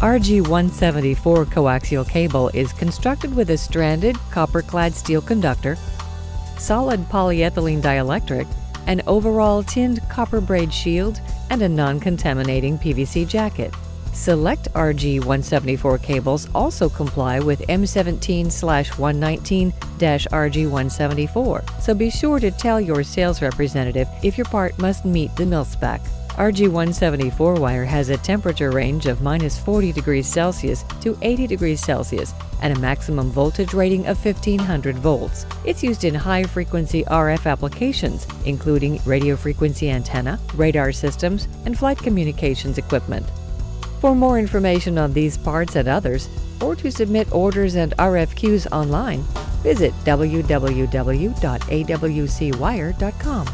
RG174 coaxial cable is constructed with a stranded copper-clad steel conductor, solid polyethylene dielectric, an overall tinned copper braid shield, and a non-contaminating PVC jacket. Select RG174 cables also comply with M17-119-RG174, so be sure to tell your sales representative if your part must meet the mil spec. RG174 wire has a temperature range of minus 40 degrees Celsius to 80 degrees Celsius and a maximum voltage rating of 1500 volts. It's used in high frequency RF applications, including radio frequency antenna, radar systems, and flight communications equipment. For more information on these parts and others, or to submit orders and RFQs online, visit www.awcwire.com.